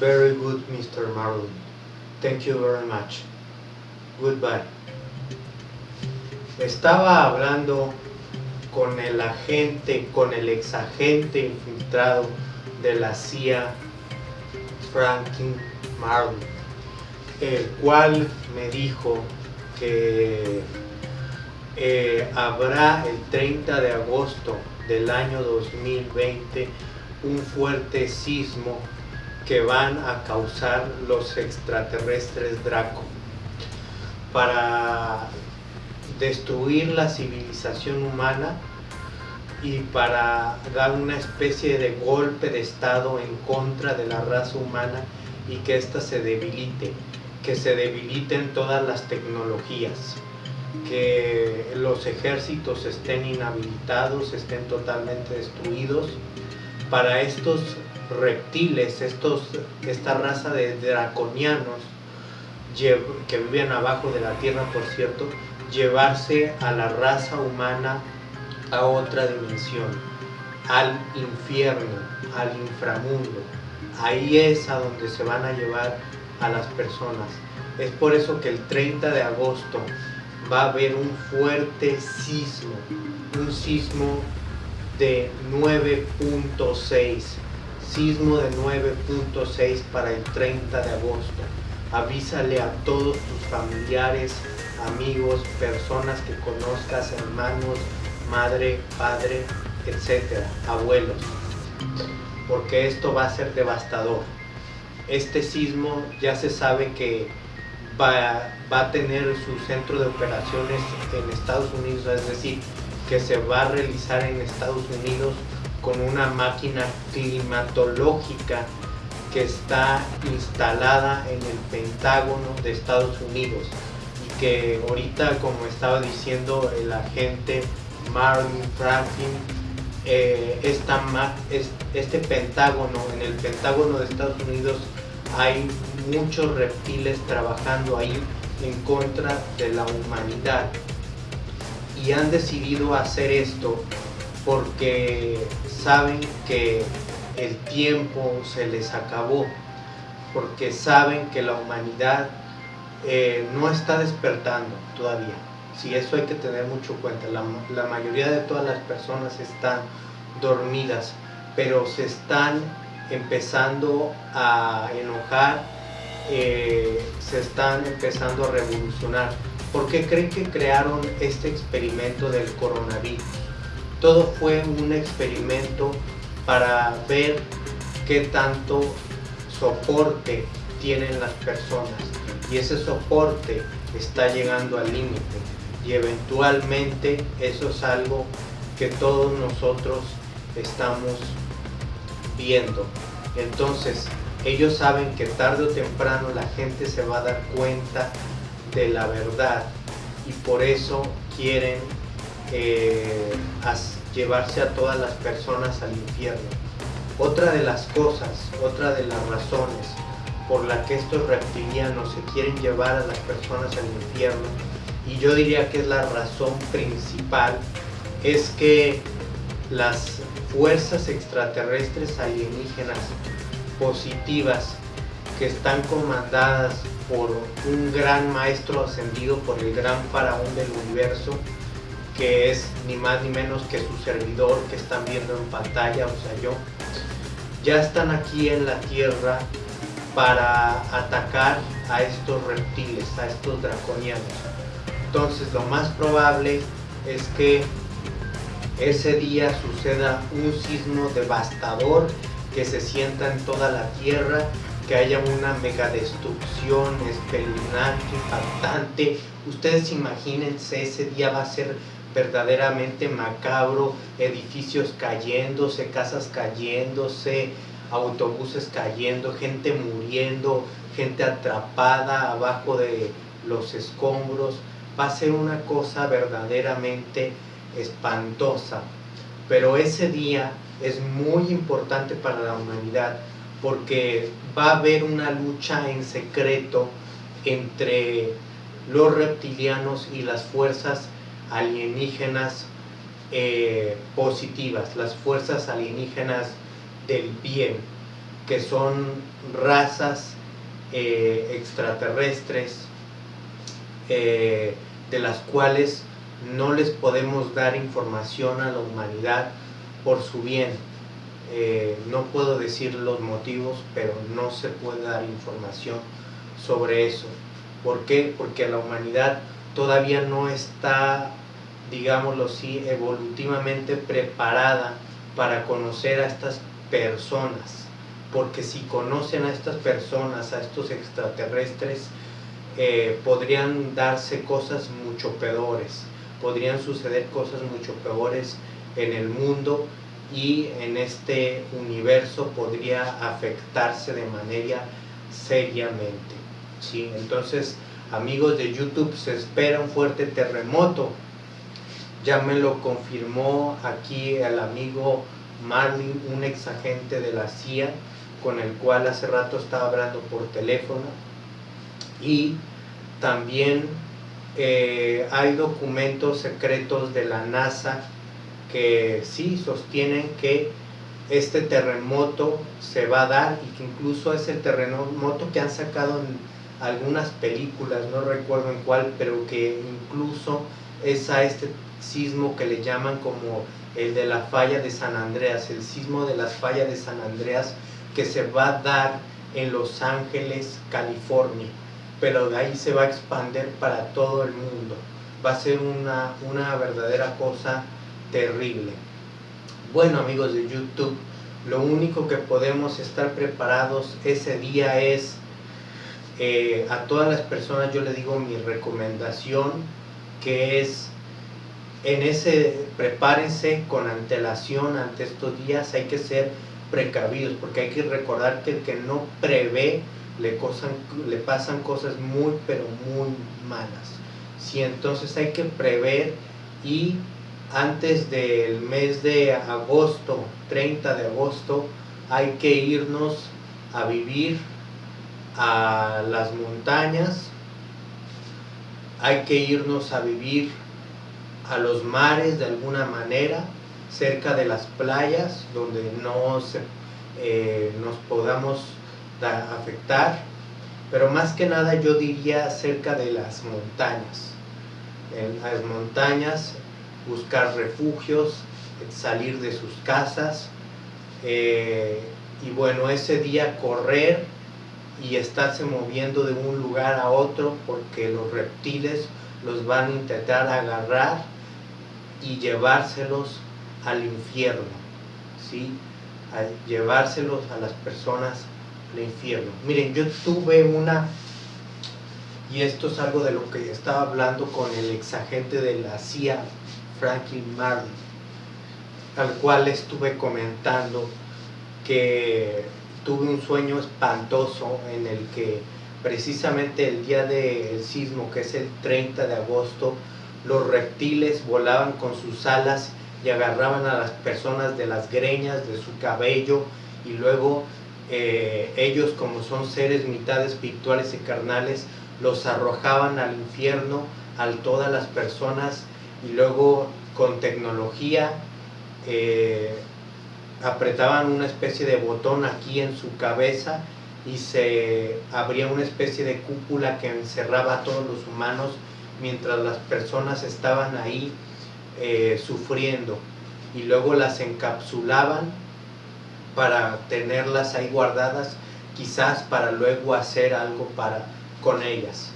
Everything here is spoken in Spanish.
Very good, Mr. Marlin. Thank you very much. Goodbye. Estaba hablando con el agente, con el exagente infiltrado de la CIA, Franklin Marlin, el cual me dijo que eh, habrá el 30 de agosto del año 2020 un fuerte sismo que van a causar los extraterrestres Draco para destruir la civilización humana y para dar una especie de golpe de estado en contra de la raza humana y que ésta se debilite, que se debiliten todas las tecnologías, que los ejércitos estén inhabilitados, estén totalmente destruidos. Para estos reptiles, estos, esta raza de draconianos que viven abajo de la tierra, por cierto, llevarse a la raza humana a otra dimensión, al infierno, al inframundo. Ahí es a donde se van a llevar a las personas. Es por eso que el 30 de agosto va a haber un fuerte sismo, un sismo de 9.6, sismo de 9.6 para el 30 de agosto. Avísale a todos tus familiares, amigos, personas que conozcas, hermanos, madre, padre, etcétera, abuelos, porque esto va a ser devastador. Este sismo ya se sabe que va, va a tener su centro de operaciones en Estados Unidos, es decir, que se va a realizar en Estados Unidos con una máquina climatológica que está instalada en el Pentágono de Estados Unidos y que ahorita como estaba diciendo el agente Marvin Franklin eh, este Pentágono en el Pentágono de Estados Unidos hay muchos reptiles trabajando ahí en contra de la humanidad. Y han decidido hacer esto porque saben que el tiempo se les acabó, porque saben que la humanidad eh, no está despertando todavía. Si eso hay que tener mucho cuenta. La, la, mayoría de todas las personas están dormidas, pero se están empezando a enojar, eh, se están empezando a revolucionar. ¿Por qué creen que crearon este experimento del coronavirus? Todo fue un experimento para ver qué tanto soporte tienen las personas. Y ese soporte está llegando al límite. Y eventualmente eso es algo que todos nosotros estamos viendo. Entonces ellos saben que tarde o temprano la gente se va a dar cuenta de la verdad y por eso quieren eh, llevarse a todas las personas al infierno. Otra de las cosas, otra de las razones por la que estos reptilianos se quieren llevar a las personas al infierno, y yo diría que es la razón principal, es que las fuerzas extraterrestres alienígenas positivas que están comandadas por un gran maestro ascendido por el gran faraón del universo, que es ni más ni menos que su servidor que están viendo en pantalla, o sea yo, ya están aquí en la Tierra para atacar a estos reptiles, a estos draconianos. Entonces lo más probable es que ese día suceda un sismo devastador que se sienta en toda la Tierra, que haya una mega destrucción espeluznante, impactante. Ustedes imagínense, ese día va a ser verdaderamente macabro, edificios cayéndose, casas cayéndose, autobuses cayendo, gente muriendo, gente atrapada abajo de los escombros. Va a ser una cosa verdaderamente espantosa. Pero ese día es muy importante para la humanidad porque va a haber una lucha en secreto entre los reptilianos y las fuerzas alienígenas eh, positivas, las fuerzas alienígenas del bien, que son razas eh, extraterrestres eh, de las cuales no les podemos dar información a la humanidad por su bien. No puedo decir los motivos, pero no se puede dar información sobre eso. ¿Por qué? Porque la humanidad todavía no está, digámoslo así, evolutivamente preparada para conocer a estas personas. Porque si conocen a estas personas, a estos extraterrestres, eh, podrían darse cosas mucho peores, podrían suceder cosas mucho peores en el mundo y en este universo podría afectarse de manera seriamente. ¿sí? Entonces, amigos de YouTube, se espera un fuerte terremoto. Ya me lo confirmó aquí el amigo Marlin, un ex agente de la CIA, con el cual hace rato estaba hablando por teléfono. Y también eh, hay documentos secretos de la NASA que sí sostienen que este terremoto se va a dar y que incluso es el terremoto que han sacado en algunas películas, no recuerdo en cuál, pero que incluso es a este sismo que le llaman como el de la falla de San Andreas, el sismo de las fallas de San Andreas que se va a dar en Los Ángeles, California, pero de ahí se va a expandir para todo el mundo. Va a ser una, una verdadera cosa terrible. Bueno amigos de YouTube, lo único que podemos estar preparados ese día es, eh, a todas las personas yo le digo mi recomendación, que es, en ese, prepárense con antelación ante estos días, hay que ser precavidos, porque hay que recordar que el que no prevé, le, le pasan cosas muy, pero muy malas. si entonces hay que prever y antes del mes de agosto, 30 de agosto, hay que irnos a vivir a las montañas, hay que irnos a vivir a los mares de alguna manera, cerca de las playas, donde no eh, nos podamos afectar, pero más que nada yo diría cerca de las montañas. En las montañas buscar refugios, salir de sus casas eh, y bueno, ese día correr y estarse moviendo de un lugar a otro porque los reptiles los van a intentar agarrar y llevárselos al infierno, ¿sí? A llevárselos a las personas al infierno. Miren, yo tuve una, y esto es algo de lo que estaba hablando con el exagente de la CIA Franklin Marley, al cual estuve comentando que tuve un sueño espantoso en el que precisamente el día del sismo, que es el 30 de agosto, los reptiles volaban con sus alas y agarraban a las personas de las greñas, de su cabello, y luego eh, ellos, como son seres mitad espirituales y carnales, los arrojaban al infierno a todas las personas y luego con tecnología eh, apretaban una especie de botón aquí en su cabeza y se abría una especie de cúpula que encerraba a todos los humanos mientras las personas estaban ahí eh, sufriendo. Y luego las encapsulaban para tenerlas ahí guardadas quizás para luego hacer algo para con ellas